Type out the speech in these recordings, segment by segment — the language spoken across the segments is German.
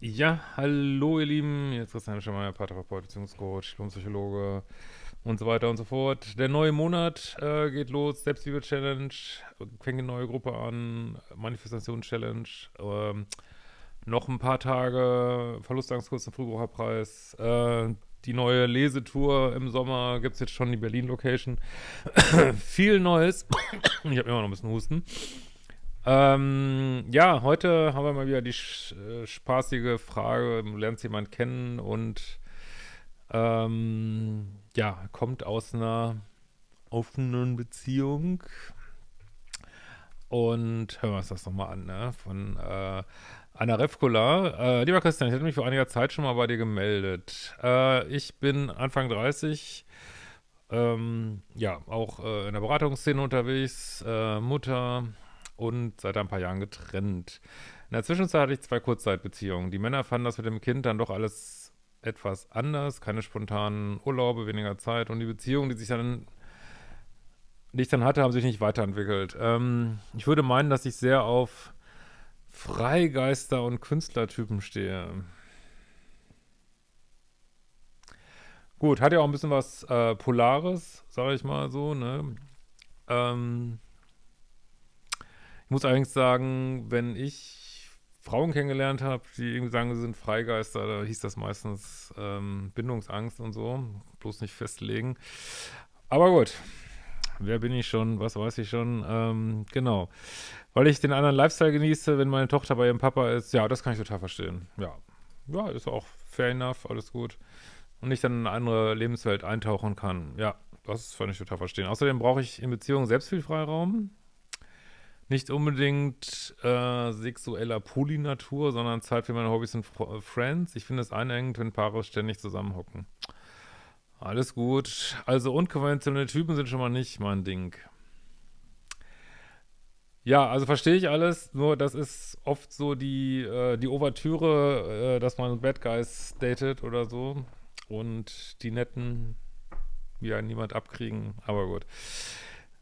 Ja, hallo ihr Lieben, ist Christian Schemmer, Paartherapeut, Beziehungscoach, Psychologe und so weiter und so fort. Der neue Monat äh, geht los, Selbstliebe-Challenge, fängt eine neue Gruppe an, Manifestation-Challenge, ähm, noch ein paar Tage, Verlustangskurs zum Frühbucherpreis, äh, die neue Lesetour im Sommer gibt es jetzt schon die Berlin-Location. Viel Neues. ich habe immer noch ein bisschen Husten. Ähm, ja, heute haben wir mal wieder die äh, spaßige Frage, lernt jemand kennen und ähm, ja, kommt aus einer offenen Beziehung. Und hören wir uns das nochmal an, ne? Von äh, Anna Refkola. Äh, lieber Christian, ich hatte mich vor einiger Zeit schon mal bei dir gemeldet. Äh, ich bin Anfang 30, ähm, ja, auch äh, in der Beratungsszene unterwegs, äh, Mutter, und seit ein paar Jahren getrennt. In der Zwischenzeit hatte ich zwei Kurzzeitbeziehungen. Die Männer fanden das mit dem Kind dann doch alles etwas anders, keine spontanen Urlaube, weniger Zeit und die Beziehungen, die sich dann die ich dann hatte, haben sich nicht weiterentwickelt. Ähm, ich würde meinen, dass ich sehr auf Freigeister und Künstlertypen stehe. Gut, hat ja auch ein bisschen was äh, Polares, sage ich mal so, ne? Ähm, ich muss allerdings sagen, wenn ich Frauen kennengelernt habe, die irgendwie sagen, sie sind Freigeister, da hieß das meistens ähm, Bindungsangst und so. Bloß nicht festlegen. Aber gut, wer bin ich schon, was weiß ich schon, ähm, genau. Weil ich den anderen Lifestyle genieße, wenn meine Tochter bei ihrem Papa ist, ja, das kann ich total verstehen. Ja, ja, ist auch fair enough, alles gut. Und ich dann in eine andere Lebenswelt eintauchen kann. Ja, das kann ich total verstehen. Außerdem brauche ich in Beziehungen selbst viel Freiraum nicht unbedingt äh, sexueller Polynatur, sondern Zeit für meine Hobbys und F Friends. Ich finde es einengend, wenn Paare ständig zusammenhocken. Alles gut. Also unkonventionelle Typen sind schon mal nicht mein Ding. Ja, also verstehe ich alles, nur das ist oft so die, äh, die Ouvertüre, äh, dass man Bad Guys datet oder so und die Netten ja niemand abkriegen, aber gut.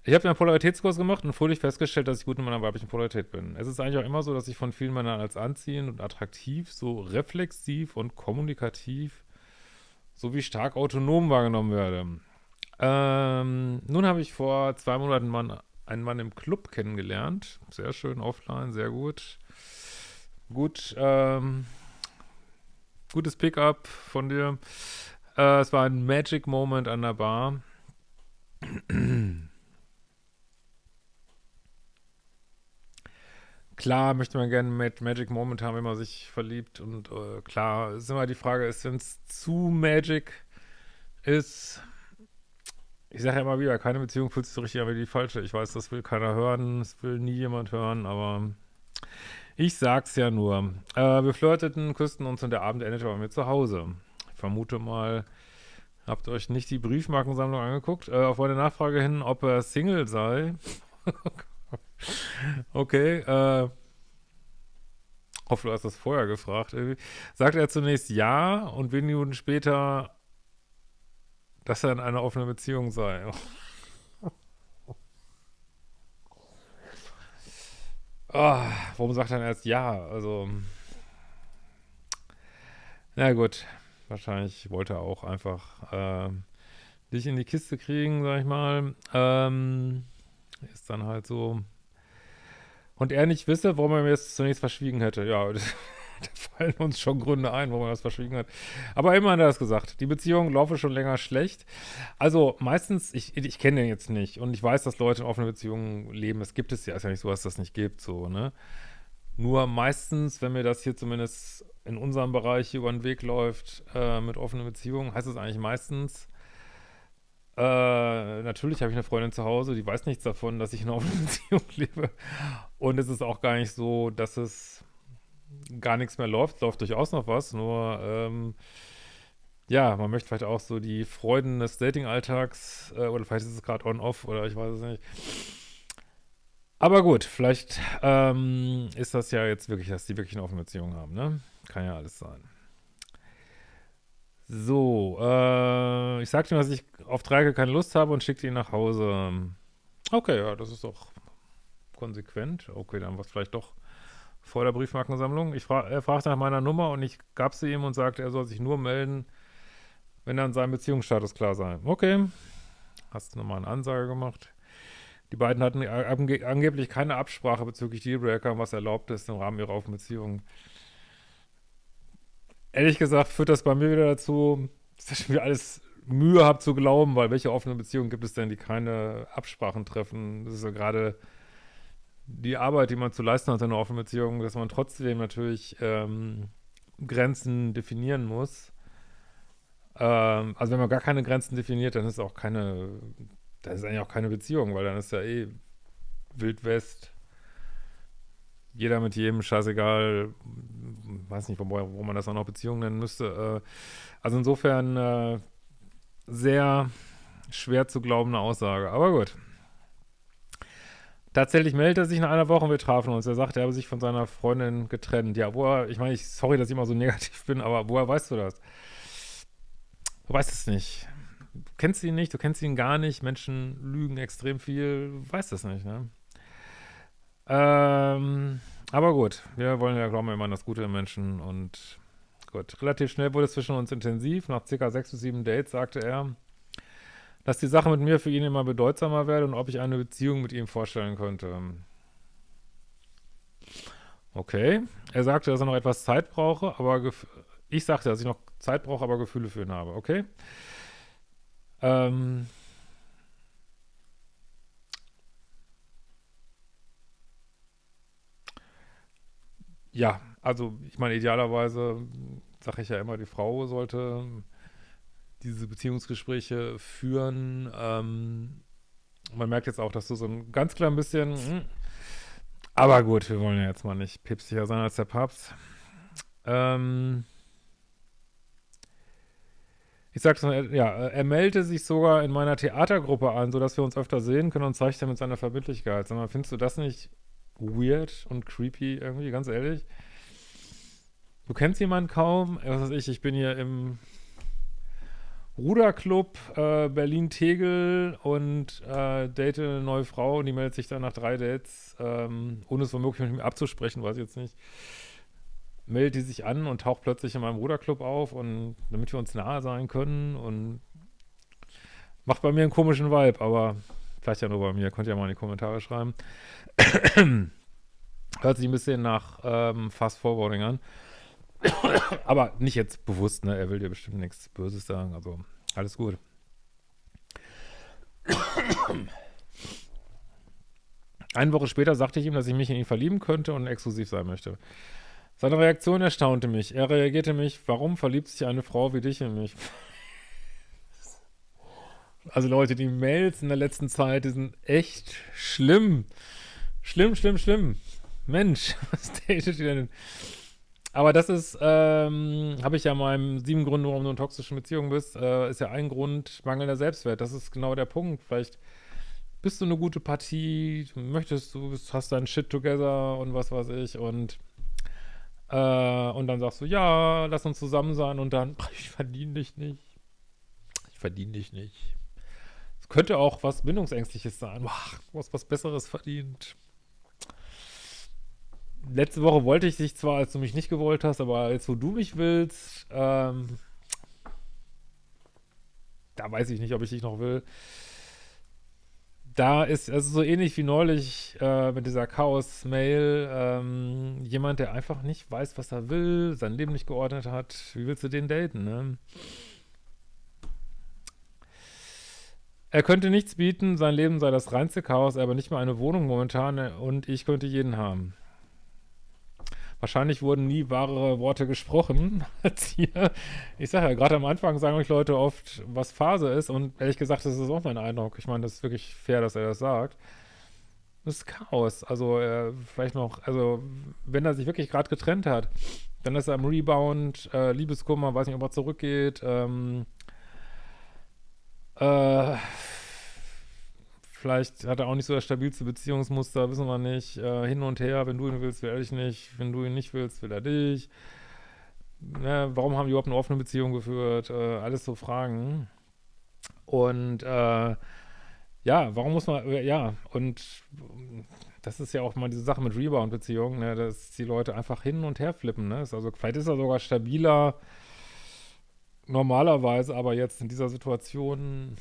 Ich habe einen Polaritätskurs gemacht und fröhlich festgestellt, dass ich gut in meiner weiblichen Polarität bin. Es ist eigentlich auch immer so, dass ich von vielen Männern als anziehend und attraktiv, so reflexiv und kommunikativ sowie stark autonom wahrgenommen werde. Ähm, nun habe ich vor zwei Monaten Mann, einen Mann im Club kennengelernt. Sehr schön, offline, sehr gut. Gut, ähm, gutes Pickup von dir. Äh, es war ein Magic Moment an der Bar. Klar möchte man gerne mit Magic Moment haben, wenn man sich verliebt und äh, klar ist immer die Frage, ist, wenn es zu Magic ist, ich sage ja immer wieder, keine Beziehung fühlt sich so richtig an wie die falsche. Ich weiß, das will keiner hören, das will nie jemand hören, aber ich sag's ja nur. Äh, wir flirteten, küssten uns und der Abend endete bei mir zu Hause. Ich vermute mal, habt euch nicht die Briefmarkensammlung angeguckt. Äh, auf meine Nachfrage hin, ob er Single sei. Okay, äh, hoffe, du hast das vorher gefragt. Sagt er zunächst ja und wenige Minuten später, dass er in einer offenen Beziehung sei. Oh, warum sagt er erst ja? Also, na gut, wahrscheinlich wollte er auch einfach äh, dich in die Kiste kriegen, sag ich mal. Ähm, ist dann halt so, und er nicht wisse, warum er mir das zunächst verschwiegen hätte. Ja, da fallen uns schon Gründe ein, warum er das verschwiegen hat. Aber immerhin hat er das gesagt. Die Beziehung laufe schon länger schlecht. Also meistens, ich, ich kenne den jetzt nicht und ich weiß, dass Leute in offenen Beziehungen leben. Es gibt es ja, ist ja nicht so, dass das nicht gibt, so, ne? Nur meistens, wenn mir das hier zumindest in unserem Bereich über den Weg läuft, äh, mit offenen Beziehungen, heißt es eigentlich meistens, äh, natürlich habe ich eine Freundin zu Hause, die weiß nichts davon, dass ich in einer offenen Beziehung lebe. Und es ist auch gar nicht so, dass es gar nichts mehr läuft. Es läuft durchaus noch was, nur ähm, ja, man möchte vielleicht auch so die Freuden des Dating-Alltags äh, oder vielleicht ist es gerade on-off oder ich weiß es nicht. Aber gut, vielleicht ähm, ist das ja jetzt wirklich, dass die wirklich eine offene Beziehung haben, ne? Kann ja alles sein. So, äh, ich sagte ihm, dass ich auf Dreieck keine Lust habe und schickte ihn nach Hause. Okay, ja, das ist doch konsequent. Okay, dann war es vielleicht doch vor der Briefmarkensammlung. Ich fra er fragte nach meiner Nummer und ich gab sie ihm und sagte, er soll sich nur melden, wenn dann sein Beziehungsstatus klar sei. Okay, hast du nochmal eine Ansage gemacht. Die beiden hatten ange angeblich keine Absprache bezüglich Dealbreaker, was erlaubt ist im Rahmen ihrer offenen Beziehung. Ehrlich gesagt führt das bei mir wieder dazu, dass ich mir alles Mühe habe zu glauben, weil welche offene Beziehungen gibt es denn, die keine Absprachen treffen? Das ist ja gerade die Arbeit, die man zu leisten hat in einer offenen Beziehung, dass man trotzdem natürlich ähm, Grenzen definieren muss. Ähm, also wenn man gar keine Grenzen definiert, dann ist auch keine, dann ist eigentlich auch keine Beziehung, weil dann ist ja eh Wild West. Jeder mit jedem, scheißegal, weiß nicht, wo, wo man das auch noch Beziehung nennen müsste. Äh, also insofern äh, sehr schwer zu glaubende Aussage, aber gut. Tatsächlich meldet er sich nach einer Woche und wir trafen uns. Er sagt, er habe sich von seiner Freundin getrennt. Ja, woher, ich meine, ich, sorry, dass ich immer so negativ bin, aber woher weißt du das? Du weißt es nicht. Du kennst ihn nicht, du kennst ihn gar nicht. Menschen lügen extrem viel. Du weißt es nicht, ne? Ähm, aber gut, wir wollen ja, glauben immer an das Gute im Menschen und gut. Relativ schnell wurde es zwischen uns intensiv. Nach circa sechs bis sieben Dates sagte er, dass die Sache mit mir für ihn immer bedeutsamer werde und ob ich eine Beziehung mit ihm vorstellen könnte. Okay. Er sagte, dass er noch etwas Zeit brauche, aber ich sagte, dass ich noch Zeit brauche, aber Gefühle für ihn habe. Okay. Ähm. Ja, also ich meine, idealerweise sage ich ja immer, die Frau sollte diese Beziehungsgespräche führen. Ähm, man merkt jetzt auch, dass du so ein ganz klein bisschen, mh, aber gut, wir wollen ja jetzt mal nicht päpstlicher sein als der Papst. Ähm, ich sag's mal, ja, er meldete sich sogar in meiner Theatergruppe an, sodass wir uns öfter sehen können und zeigt damit seine Verbindlichkeit. Sag mal, findest du das nicht weird und creepy irgendwie, ganz ehrlich? Du kennst jemanden kaum, was weiß ich, ich bin hier im Ruderclub äh, Berlin-Tegel und äh, date eine neue Frau und die meldet sich dann nach drei Dates, ähm, ohne es womöglich mit mir abzusprechen, weiß ich jetzt nicht, meldet die sich an und taucht plötzlich in meinem Ruderclub auf und damit wir uns nahe sein können und macht bei mir einen komischen Vibe, aber vielleicht ja nur bei mir, könnt ihr ja mal in die Kommentare schreiben. Hört sich ein bisschen nach ähm, Fast Forwarding an. Aber nicht jetzt bewusst, ne? Er will dir bestimmt nichts Böses sagen. Also, alles gut. Eine Woche später sagte ich ihm, dass ich mich in ihn verlieben könnte und exklusiv sein möchte. Seine Reaktion erstaunte mich. Er reagierte mich, warum verliebt sich eine Frau wie dich in mich? Also Leute, die Mails in der letzten Zeit, die sind echt schlimm. Schlimm, schlimm, schlimm. Mensch, was datet ihr denn? Aber das ist, ähm, habe ich ja meinem sieben Gründe, warum du in toxischen Beziehungen bist, äh, ist ja ein Grund mangelnder Selbstwert. Das ist genau der Punkt. Vielleicht bist du eine gute Partie, möchtest du, hast deinen Shit together und was weiß ich und äh, und dann sagst du, ja, lass uns zusammen sein und dann, ich verdiene dich nicht. Ich verdiene dich nicht. Es könnte auch was Bindungsängstliches sein. Du hast was Besseres verdient letzte Woche wollte ich dich zwar, als du mich nicht gewollt hast, aber jetzt, wo du mich willst, ähm, da weiß ich nicht, ob ich dich noch will. Da ist, also so ähnlich wie neulich äh, mit dieser Chaos-Mail, ähm, jemand, der einfach nicht weiß, was er will, sein Leben nicht geordnet hat. Wie willst du den daten, ne? Er könnte nichts bieten, sein Leben sei das reinste Chaos, aber nicht mal eine Wohnung momentan und ich könnte jeden haben. Wahrscheinlich wurden nie wahre Worte gesprochen als hier. Ich sage ja, gerade am Anfang sagen euch Leute oft, was Phase ist und ehrlich gesagt, das ist auch mein Eindruck. Ich meine, das ist wirklich fair, dass er das sagt. Das ist Chaos. Also äh, vielleicht noch, also wenn er sich wirklich gerade getrennt hat, dann ist er im Rebound, äh, Liebeskummer, weiß nicht, ob er zurückgeht, ähm, äh, Vielleicht hat er auch nicht so das stabilste Beziehungsmuster, wissen wir nicht. Äh, hin und her, wenn du ihn willst, will er dich nicht. Wenn du ihn nicht willst, will er dich. Ne, warum haben die überhaupt eine offene Beziehung geführt? Äh, alles so Fragen. Und äh, ja, warum muss man, äh, ja, und das ist ja auch mal diese Sache mit Rebound-Beziehungen, ne, dass die Leute einfach hin und her flippen, ne? also vielleicht ist er sogar stabiler normalerweise, aber jetzt in dieser Situation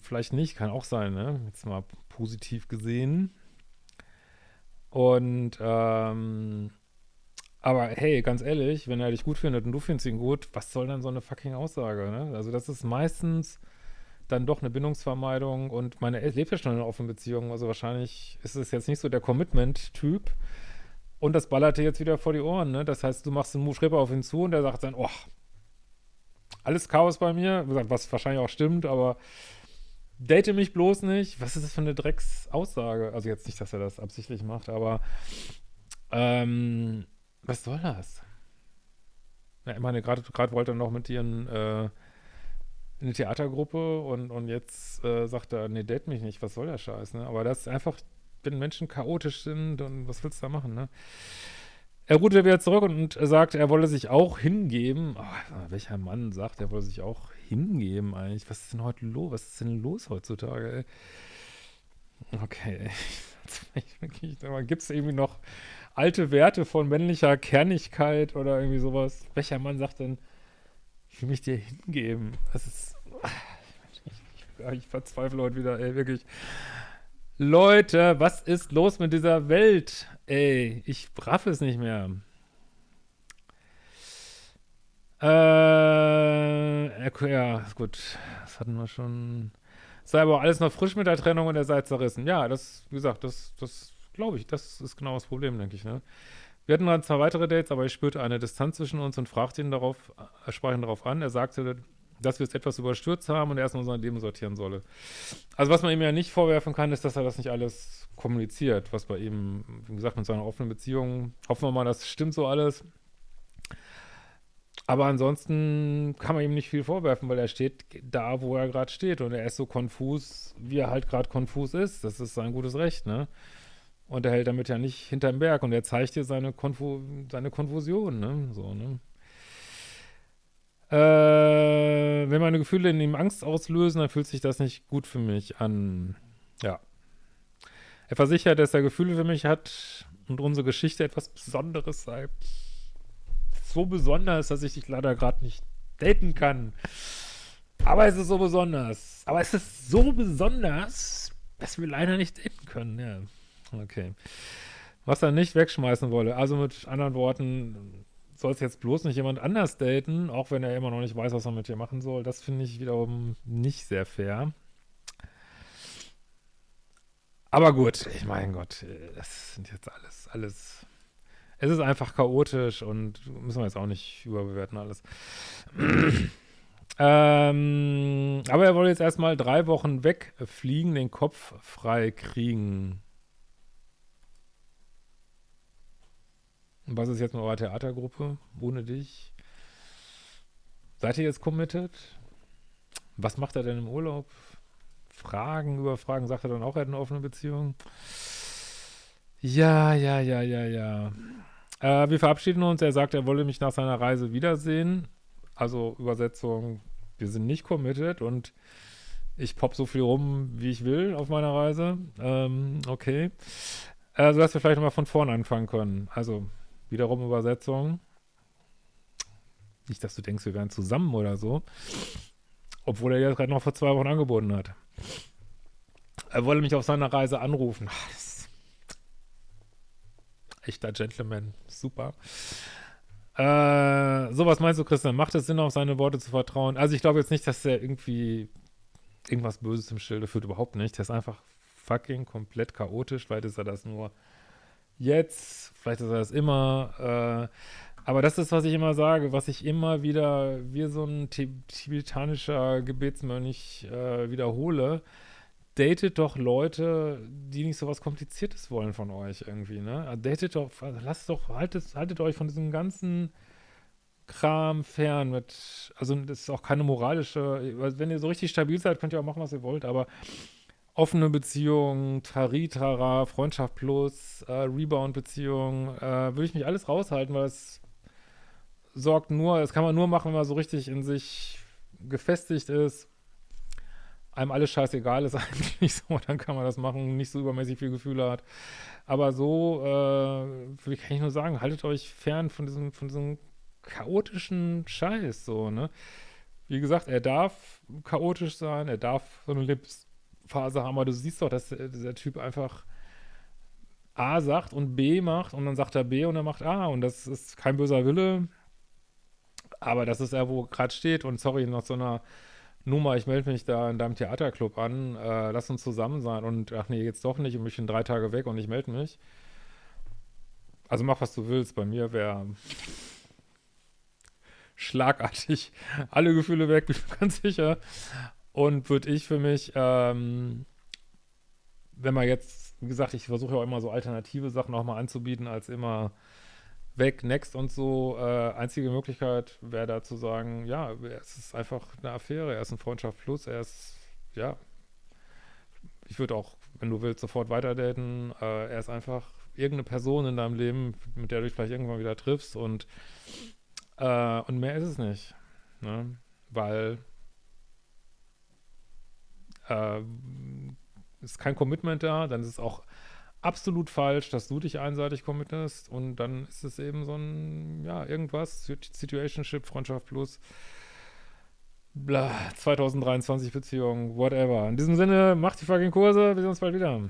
vielleicht nicht, kann auch sein, ne? Jetzt mal positiv gesehen. Und, ähm, aber hey, ganz ehrlich, wenn er dich gut findet und du findest ihn gut, was soll dann so eine fucking Aussage, ne? Also das ist meistens dann doch eine Bindungsvermeidung und meine lebt ja schon in einer offenen Beziehung, also wahrscheinlich ist es jetzt nicht so der Commitment-Typ und das ballert dir jetzt wieder vor die Ohren, ne? Das heißt, du machst einen Move auf ihn zu und der sagt dann, oh, alles Chaos bei mir, was wahrscheinlich auch stimmt, aber date mich bloß nicht. Was ist das für eine Drecksaussage? Also jetzt nicht, dass er das absichtlich macht, aber ähm, was soll das? Ja, ich meine, gerade wollte er noch mit ihren äh, in eine Theatergruppe und, und jetzt äh, sagt er, nee, date mich nicht, was soll der Scheiß, ne? Aber das ist einfach, wenn Menschen chaotisch sind, dann was willst du da machen, ne? Er ruhte wieder zurück und, sagt, er wolle sich auch hingeben. Oh, welcher Mann sagt, er wolle sich auch hingeben eigentlich? Was ist denn heute los? Was ist denn los heutzutage, ey? Okay, gibt es irgendwie noch alte Werte von männlicher Kernigkeit oder irgendwie sowas? Welcher Mann sagt denn, ich will mich dir hingeben? Das ist, ich, ich verzweifle heute wieder, ey, wirklich. Leute, was ist los mit dieser Welt? Ey, ich raff es nicht mehr. Äh, ja, gut. Das hatten wir schon. Sei aber alles noch frisch mit der Trennung und er sei zerrissen. Ja, das, wie gesagt, das, das glaube ich, das ist genau das Problem, denke ich, ne? Wir hatten dann zwei weitere Dates, aber ich spürte eine Distanz zwischen uns und fragte ihn darauf, äh, sprach ihn darauf an. Er sagte, dass wir es etwas überstürzt haben und er erstmal sein Leben sortieren solle. Also was man ihm ja nicht vorwerfen kann, ist, dass er das nicht alles kommuniziert, was bei ihm, wie gesagt, mit seiner offenen Beziehung, hoffen wir mal, das stimmt so alles. Aber ansonsten kann man ihm nicht viel vorwerfen, weil er steht da, wo er gerade steht und er ist so konfus, wie er halt gerade konfus ist. Das ist sein gutes Recht, ne? Und er hält damit ja nicht hinterm Berg und er zeigt dir seine, Konfu seine Konfusion, ne? So, ne? Äh, wenn meine Gefühle in ihm Angst auslösen, dann fühlt sich das nicht gut für mich an. Ja. Er versichert, dass er Gefühle für mich hat und unsere Geschichte etwas Besonderes sei. So besonders, dass ich dich leider gerade nicht daten kann. Aber es ist so besonders. Aber es ist so besonders, dass wir leider nicht daten können. Ja, okay. Was er nicht wegschmeißen wolle. Also mit anderen Worten, soll es jetzt bloß nicht jemand anders daten, auch wenn er immer noch nicht weiß, was er mit dir machen soll. Das finde ich wiederum nicht sehr fair. Aber gut, ich mein Gott, das sind jetzt alles, alles. Es ist einfach chaotisch und müssen wir jetzt auch nicht überbewerten alles. ähm, aber er wollte jetzt erstmal drei Wochen wegfliegen, den Kopf frei kriegen. Was ist jetzt mit eurer Theatergruppe ohne dich? Seid ihr jetzt committed? Was macht er denn im Urlaub? Fragen über Fragen, sagt er dann auch, er hat eine offene Beziehung? Ja, ja, ja, ja, ja. Äh, wir verabschieden uns. Er sagt, er wolle mich nach seiner Reise wiedersehen. Also Übersetzung, wir sind nicht committed und ich pop so viel rum, wie ich will auf meiner Reise. Ähm, okay. Äh, dass wir vielleicht nochmal von vorne anfangen können. Also Wiederum Übersetzung. Nicht, dass du denkst, wir wären zusammen oder so. Obwohl er ja gerade noch vor zwei Wochen angeboten hat. Er wolle mich auf seiner Reise anrufen. Ach, echter Gentleman. Super. Äh, so, was meinst du, Christian? Macht es Sinn, auf seine Worte zu vertrauen? Also ich glaube jetzt nicht, dass er irgendwie irgendwas Böses im Schilde führt. Überhaupt nicht. Der ist einfach fucking komplett chaotisch. Vielleicht ist er das nur jetzt, vielleicht ist er das immer, äh, aber das ist, was ich immer sage, was ich immer wieder, wie so ein tibetanischer Gebetsmönch äh, wiederhole, datet doch Leute, die nicht so was Kompliziertes wollen von euch irgendwie, ne? Also datet doch, also lasst doch, haltet, haltet euch von diesem ganzen Kram fern mit, also das ist auch keine moralische, wenn ihr so richtig stabil seid, könnt ihr auch machen, was ihr wollt, aber offene Beziehung, Taritara, Freundschaft plus, äh, Rebound-Beziehung, äh, würde ich mich alles raushalten, weil es sorgt nur, das kann man nur machen, wenn man so richtig in sich gefestigt ist. einem alles scheißegal ist eigentlich so, dann kann man das machen, nicht so übermäßig viel Gefühle hat. Aber so, äh, kann ich nur sagen, haltet euch fern von diesem, von diesem chaotischen Scheiß, so, ne? Wie gesagt, er darf chaotisch sein, er darf so eine Lebensphase haben, aber du siehst doch, dass dieser Typ einfach A sagt und B macht und dann sagt er B und er macht A und das ist kein böser Wille, aber das ist er, wo gerade steht und sorry, nach so einer Nummer, ich melde mich da in deinem Theaterclub an, äh, lass uns zusammen sein und ach nee, jetzt doch nicht und ich bin drei Tage weg und ich melde mich. Also mach, was du willst, bei mir wäre schlagartig alle Gefühle weg, bin ich ganz sicher. Und würde ich für mich, ähm, wenn man jetzt, wie gesagt, ich versuche ja auch immer so alternative Sachen auch mal anzubieten, als immer weg, next und so. Äh, einzige Möglichkeit wäre da zu sagen, ja, es ist einfach eine Affäre, er ist ein Freundschaft plus, er ist, ja, ich würde auch, wenn du willst, sofort weiterdaten. Äh, er ist einfach irgendeine Person in deinem Leben, mit der du dich vielleicht irgendwann wieder triffst und, äh, und mehr ist es nicht. Ne? Weil äh, ist kein Commitment da, dann ist es auch absolut falsch, dass du dich einseitig committest und dann ist es eben so ein, ja, irgendwas, Situationship, Freundschaft plus, bla, 2023 Beziehung, whatever. In diesem Sinne, macht die fucking Kurse, wir sehen uns bald wieder.